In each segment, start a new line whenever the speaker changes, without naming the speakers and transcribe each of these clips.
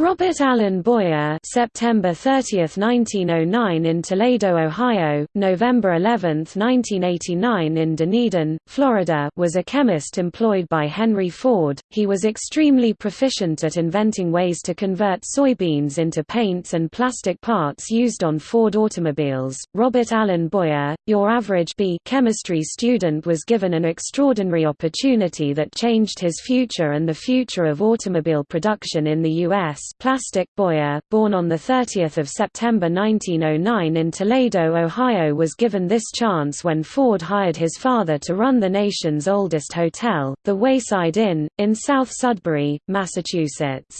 Robert Allen Boyer September 30, 1909 in Toledo, Ohio, November 11, 1989 in Dunedin, Florida was a chemist employed by Henry Ford. He was extremely proficient at inventing ways to convert soybeans into paints and plastic parts used on Ford automobiles. Robert Allen Boyer, your average B chemistry student was given an extraordinary opportunity that changed his future and the future of automobile production in the U.S. Plastic Boyer, born on 30 September 1909 in Toledo, Ohio was given this chance when Ford hired his father to run the nation's oldest hotel, the Wayside Inn, in South Sudbury, Massachusetts.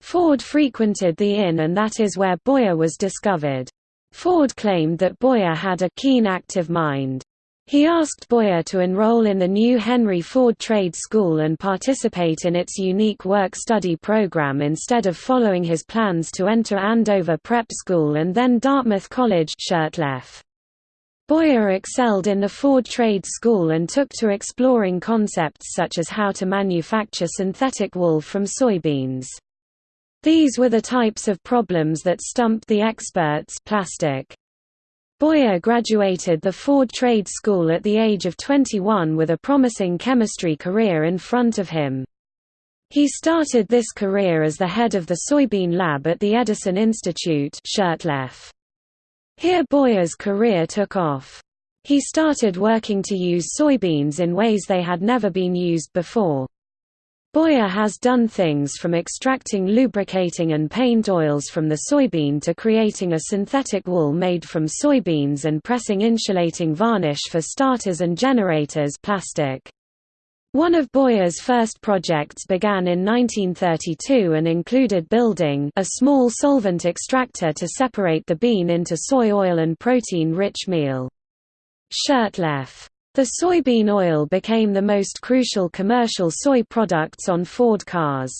Ford frequented the inn and that is where Boyer was discovered. Ford claimed that Boyer had a keen active mind. He asked Boyer to enroll in the new Henry Ford Trade School and participate in its unique work-study program instead of following his plans to enter Andover Prep School and then Dartmouth College Shurtleff. Boyer excelled in the Ford Trade School and took to exploring concepts such as how to manufacture synthetic wool from soybeans. These were the types of problems that stumped the experts plastic. Boyer graduated the Ford Trade School at the age of 21 with a promising chemistry career in front of him. He started this career as the head of the soybean lab at the Edison Institute. Here Boyer's career took off. He started working to use soybeans in ways they had never been used before. Boyer has done things from extracting lubricating and paint oils from the soybean to creating a synthetic wool made from soybeans and pressing insulating varnish for starters and generators plastic. One of Boyer's first projects began in 1932 and included building a small solvent extractor to separate the bean into soy oil and protein-rich meal. Shurtleff the soybean oil became the most crucial commercial soy products on Ford cars.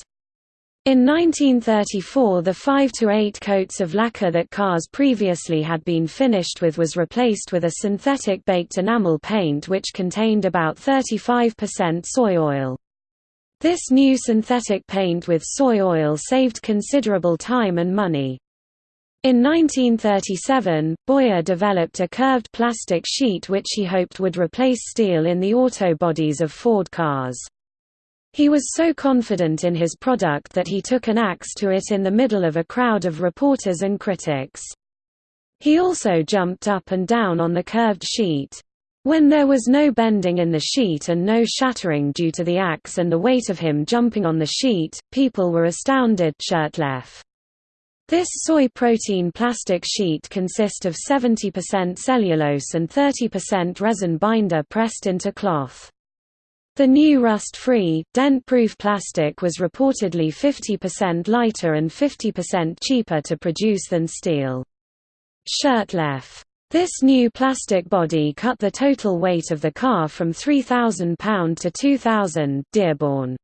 In 1934 the 5 to 8 coats of lacquer that cars previously had been finished with was replaced with a synthetic baked enamel paint which contained about 35% soy oil. This new synthetic paint with soy oil saved considerable time and money. In 1937, Boyer developed a curved plastic sheet which he hoped would replace steel in the auto bodies of Ford cars. He was so confident in his product that he took an axe to it in the middle of a crowd of reporters and critics. He also jumped up and down on the curved sheet. When there was no bending in the sheet and no shattering due to the axe and the weight of him jumping on the sheet, people were astounded Shurtleff. This soy protein plastic sheet consists of 70% cellulose and 30% resin binder pressed into cloth. The new rust-free, dent-proof plastic was reportedly 50% lighter and 50% cheaper to produce than steel. Shurtleff. This new plastic body cut the total weight of the car from 3,000 pound to 2,000 Dearborn.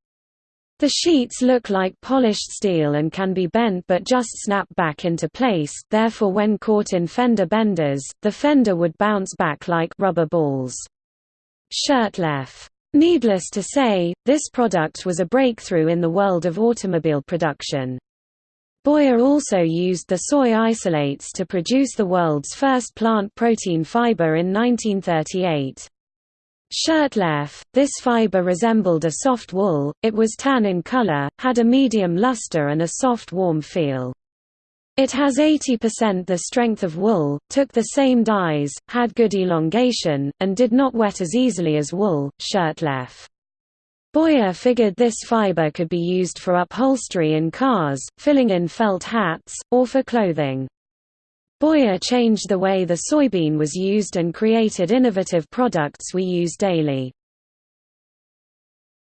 The sheets look like polished steel and can be bent but just snap back into place therefore when caught in fender benders, the fender would bounce back like rubber balls. Shurtleff. Needless to say, this product was a breakthrough in the world of automobile production. Boyer also used the soy isolates to produce the world's first plant protein fiber in 1938. Shurtleff, this fiber resembled a soft wool, it was tan in color, had a medium luster and a soft warm feel. It has 80% the strength of wool, took the same dyes, had good elongation, and did not wet as easily as wool. Shurtleff. Boyer figured this fiber could be used for upholstery in cars, filling in felt hats, or for clothing. Boyer changed the way the soybean was used and created innovative products we use daily.